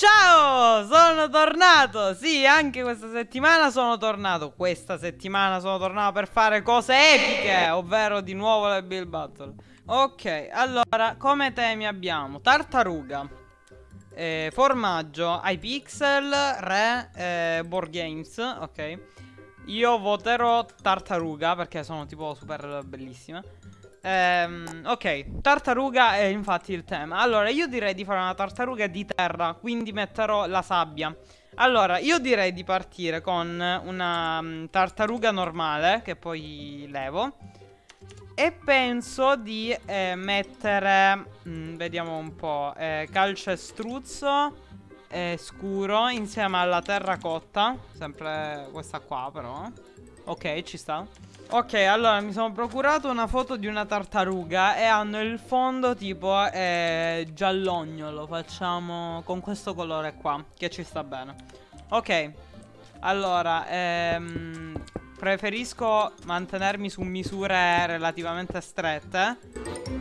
Ciao, sono tornato. Sì, anche questa settimana sono tornato. Questa settimana sono tornato per fare cose epiche, ovvero di nuovo le Bill Battle. Ok, allora, come temi abbiamo tartaruga, eh, formaggio, iPixel, re, eh, board games, ok. Io voterò tartaruga perché sono tipo super bellissime. Ehm, ok, tartaruga è infatti il tema. Allora, io direi di fare una tartaruga di terra, quindi metterò la sabbia. Allora, io direi di partire con una um, tartaruga normale, che poi levo. E penso di eh, mettere, mh, mm, vediamo un po', eh, calcestruzzo eh, scuro insieme alla terracotta. Sempre questa qua però. Ok, ci sta. Ok, allora mi sono procurato una foto di una tartaruga e hanno il fondo tipo eh, giallognolo. Facciamo con questo colore qua, che ci sta bene. Ok, allora, ehm, preferisco mantenermi su misure relativamente strette.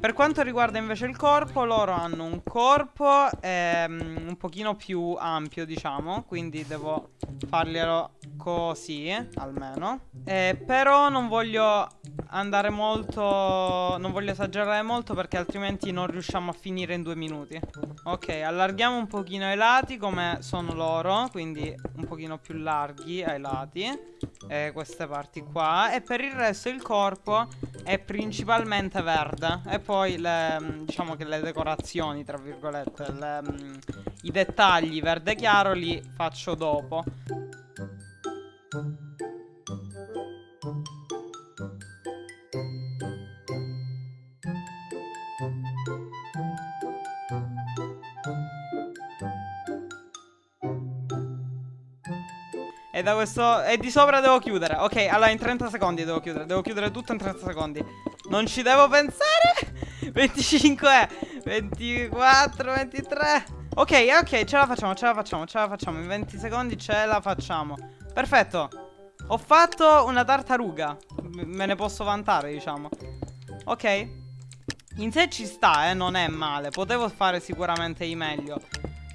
Per quanto riguarda invece il corpo, loro hanno un corpo ehm, un pochino più ampio, diciamo, quindi devo farglielo così, almeno. Eh, però non voglio andare molto, non voglio esagerare molto perché altrimenti non riusciamo a finire in due minuti. Ok, allarghiamo un pochino i lati come sono loro, quindi un pochino più larghi ai lati, eh, queste parti qua. E per il resto il corpo è principalmente verde. E poi le, mm, diciamo che le decorazioni, tra virgolette, le, mm, i dettagli verde chiaro li faccio dopo. Da questo... E di sopra devo chiudere. Ok, allora in 30 secondi devo chiudere. Devo chiudere tutto in 30 secondi. Non ci devo pensare. 25 24 23 Ok, ok, ce la facciamo, ce la facciamo, ce la facciamo. In 20 secondi ce la facciamo. Perfetto. Ho fatto una tartaruga. Me ne posso vantare, diciamo. Ok. In sé ci sta, eh, non è male. Potevo fare sicuramente di meglio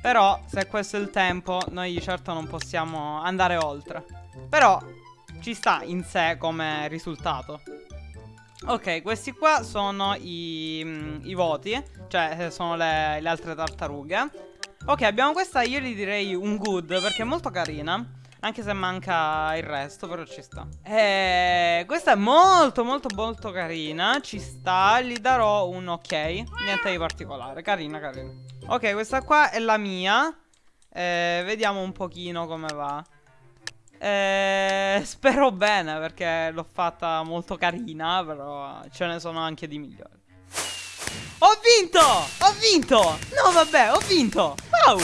però se questo è il tempo Noi certo non possiamo andare oltre Però ci sta in sé come risultato Ok, questi qua sono i, mm, i voti Cioè eh, sono le, le altre tartarughe Ok, abbiamo questa, io gli direi un good Perché è molto carina anche se manca il resto, però ci sta. E questa è molto, molto, molto carina. Ci sta. Gli darò un ok. Niente di particolare. Carina, carina. Ok, questa qua è la mia. Eh, vediamo un pochino come va. Eh, spero bene perché l'ho fatta molto carina, però ce ne sono anche di migliori. Ho vinto! Ho vinto! No, vabbè, ho vinto! Wow!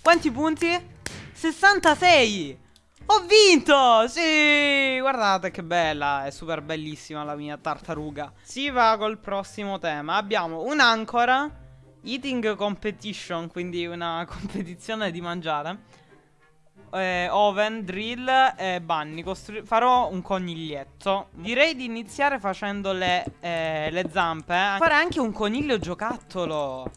Quanti punti? 66! Ho vinto! Sì! Guardate che bella, è super bellissima la mia tartaruga. Si va col prossimo tema. Abbiamo un'ancora, eating competition, quindi una competizione di mangiare. Eh, oven, drill e bunny. Costru farò un coniglietto. Direi di iniziare facendo le, eh, le zampe. Fare anche un coniglio giocattolo.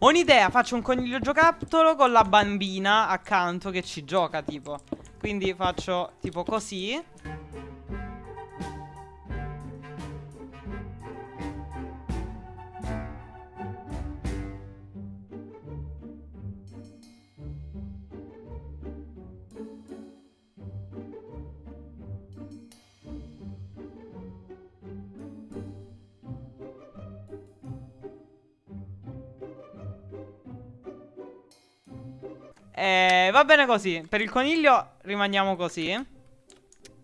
Ho un'idea, faccio un coniglio giocattolo con la bambina accanto che ci gioca tipo Quindi faccio tipo così Eh, va bene così. Per il coniglio rimaniamo così.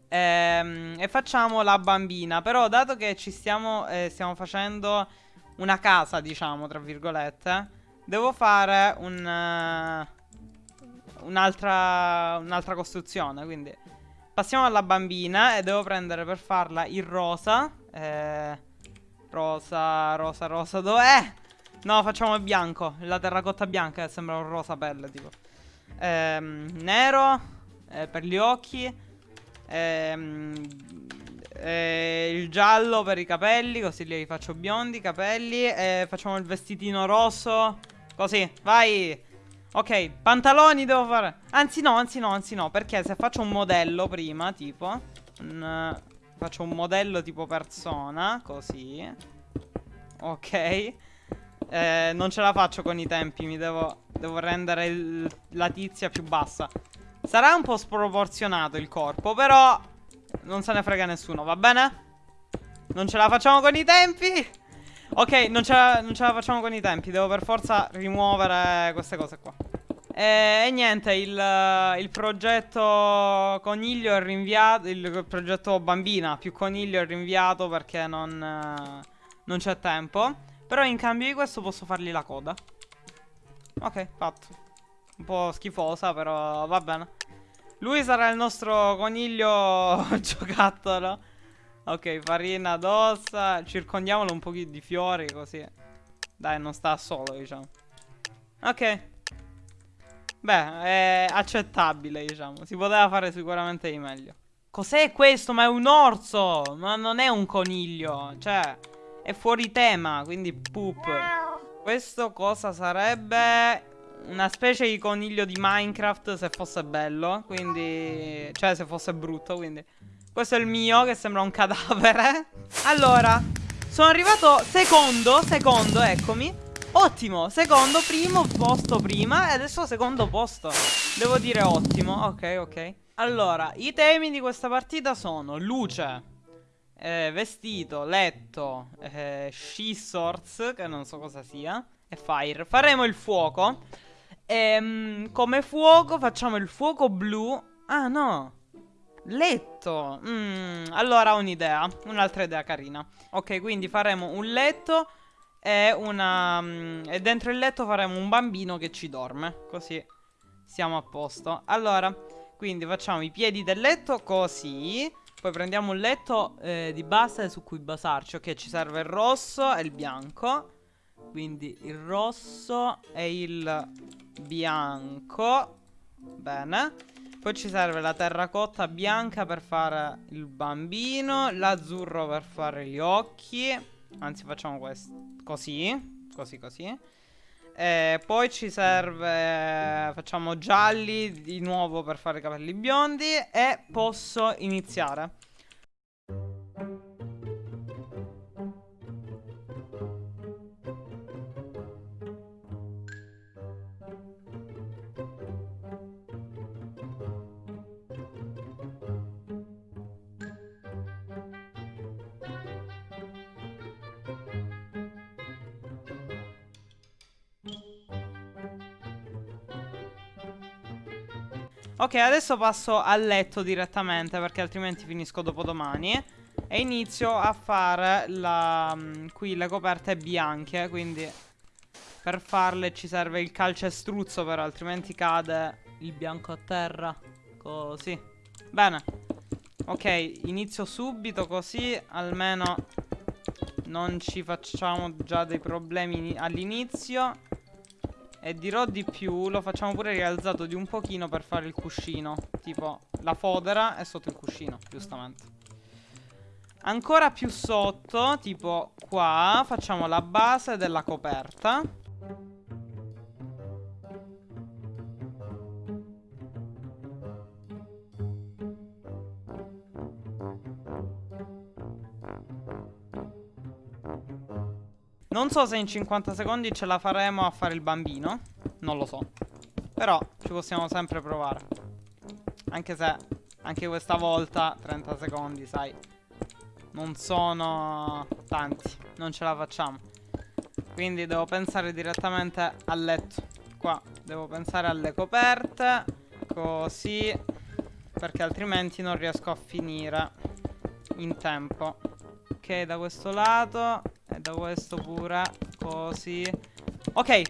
Ehm, e facciamo la bambina. Però, dato che ci stiamo, eh, stiamo facendo una casa, diciamo, tra virgolette, devo fare un... Uh, un'altra un'altra costruzione, quindi passiamo alla bambina e devo prendere per farla il rosa. Eh, rosa, rosa, rosa, dov'è? No, facciamo il bianco. La terracotta bianca che sembra un rosa pelle, tipo. Ehm, nero eh, per gli occhi. Ehm, eh, il giallo per i capelli, così li faccio biondi, capelli. E facciamo il vestitino rosso. Così, vai. Ok, pantaloni devo fare. Anzi no, anzi no, anzi no. Perché se faccio un modello prima, tipo... Un, faccio un modello tipo persona, così. Ok. Eh, non ce la faccio con i tempi, mi devo, devo rendere la tizia più bassa. Sarà un po' sproporzionato il corpo, però non se ne frega nessuno, va bene? Non ce la facciamo con i tempi? Ok, non ce, la, non ce la facciamo con i tempi, devo per forza rimuovere queste cose qua. E, e niente, il, il, progetto coniglio è rinviato, il progetto bambina più coniglio è rinviato perché non, non c'è tempo. Però in cambio di questo posso fargli la coda. Ok, fatto. Un po' schifosa, però va bene. Lui sarà il nostro coniglio giocattolo. Ok, farina d'ossa. Circondiamolo un pochino di fiori così. Dai, non sta solo, diciamo. Ok. Beh, è accettabile, diciamo. Si poteva fare sicuramente di meglio. Cos'è questo? Ma è un orso! Ma non è un coniglio. Cioè... È fuori tema, quindi poop. Questo cosa sarebbe? Una specie di coniglio di Minecraft se fosse bello, quindi... Cioè se fosse brutto, quindi... Questo è il mio, che sembra un cadavere. Allora, sono arrivato secondo, secondo, eccomi. Ottimo, secondo, primo posto prima e adesso secondo posto. Devo dire ottimo, ok, ok. Allora, i temi di questa partita sono luce, eh, vestito, letto, eh, scissors, che non so cosa sia, e fire. Faremo il fuoco. E, ehm, come fuoco facciamo il fuoco blu. Ah no, letto. Mm, allora ho un'idea, un'altra idea carina. Ok, quindi faremo un letto e una... Um, e dentro il letto faremo un bambino che ci dorme, così siamo a posto. Allora, quindi facciamo i piedi del letto così. Poi prendiamo un letto eh, di base su cui basarci. Ok, ci serve il rosso e il bianco. Quindi il rosso e il bianco. Bene. Poi ci serve la terracotta bianca per fare il bambino. L'azzurro per fare gli occhi. Anzi, facciamo questo. Così. Così, così. E poi ci serve Facciamo gialli di nuovo per fare i capelli biondi E posso iniziare Ok, adesso passo a letto direttamente perché altrimenti finisco dopodomani. E inizio a fare la, mm, qui le coperte bianche, quindi per farle ci serve il calcestruzzo però altrimenti cade il bianco a terra. Così. Bene. Ok, inizio subito così almeno non ci facciamo già dei problemi all'inizio. E dirò di più, lo facciamo pure rialzato di un pochino per fare il cuscino. Tipo, la fodera è sotto il cuscino, giustamente. Ancora più sotto, tipo qua, facciamo la base della coperta. Non so se in 50 secondi ce la faremo a fare il bambino Non lo so. Però ci possiamo sempre provare. Anche se Anche questa volta 30 secondi sai Non sono Tanti Non ce la facciamo. Quindi devo pensare direttamente al letto. Qua devo pensare alle coperte Così Perché altrimenti non riesco a finire In tempo. Ok da questo lato da questo pure Così Ok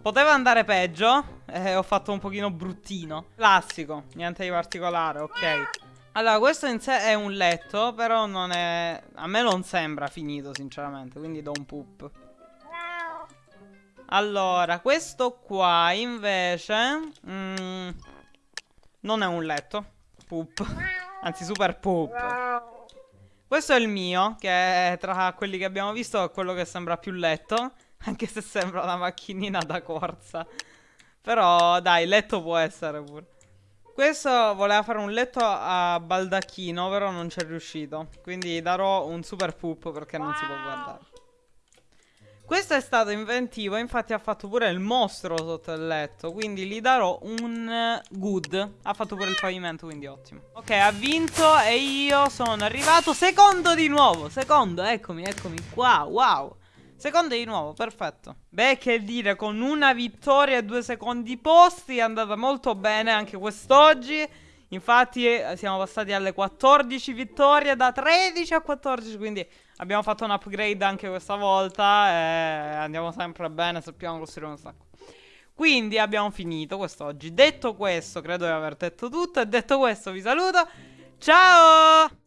Poteva andare peggio eh, Ho fatto un pochino bruttino Classico Niente di particolare Ok Allora questo in sé è un letto Però non è A me non sembra finito sinceramente Quindi do un poop Allora, questo qua invece mm, non è un letto. Poop. Anzi, super poop. Questo è il mio, che è tra quelli che abbiamo visto quello che sembra più letto. Anche se sembra una macchinina da corsa. Però, dai, letto può essere pure. Questo voleva fare un letto a baldacchino, però non ci è riuscito. Quindi darò un super poop perché non si può guardare. Questo è stato inventivo, infatti ha fatto pure il mostro sotto il letto, quindi gli darò un eh, good. Ha fatto pure il pavimento, quindi ottimo. Ok, ha vinto e io sono arrivato secondo di nuovo, secondo, eccomi, eccomi qua, wow. Secondo di nuovo, perfetto. Beh, che dire, con una vittoria e due secondi posti è andata molto bene anche quest'oggi. Infatti eh, siamo passati alle 14 vittorie da 13 a 14, quindi abbiamo fatto un upgrade anche questa volta e andiamo sempre bene, sappiamo costruire un sacco. Quindi abbiamo finito quest'oggi. Detto questo, credo di aver detto tutto e detto questo vi saluto. Ciao!